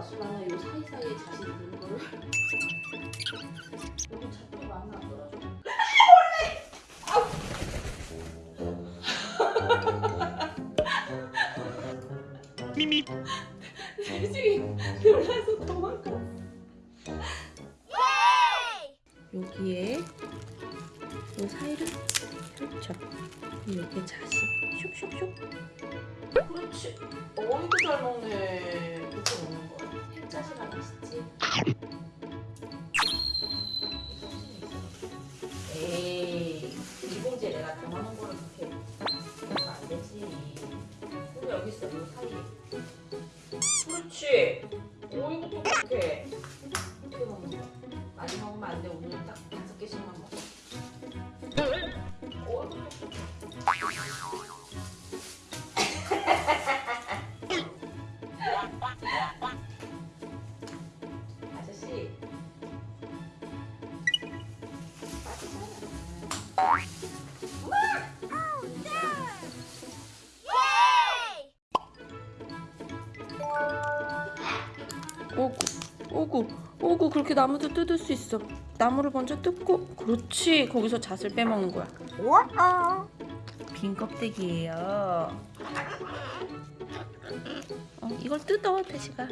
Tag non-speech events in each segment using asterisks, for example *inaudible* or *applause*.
사이에 자신 있는 거를 *laughs* 너무 잡고 마음에 안 들어줘. 미미 솔직히 놀라서 도망가. 여기에 이 사이를. 그럼 여기에 자시 슉슉슉. 그렇지. 어이구 잘 먹네. 여기 있어, 이 사이에. 그렇지. 어이구 또 그렇게. 이렇게 먹는 거야. 많이 먹으면 안 돼. 오늘 딱 다섯 개씩만 먹어. 또 *laughs* 아저씨. 오구, 오구, 오구 그렇게 나무도 뜯을 수 있어. 나무를 먼저 뜯고, 그렇지. 거기서 잣을 빼먹는 거야. 빈 껍데기예요. 어, 이걸 뜯어, 태시가.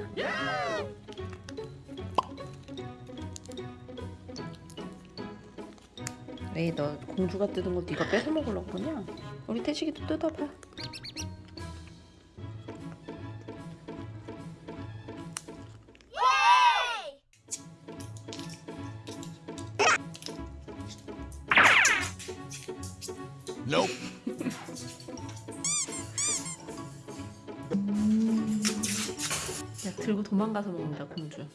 왜 너 공주가 뜯은 것도 이거 뺏어 먹으려고 그러냐? 우리 태식이도 뜯어봐. Nope 야 들고 도망가서 먹는다 공주.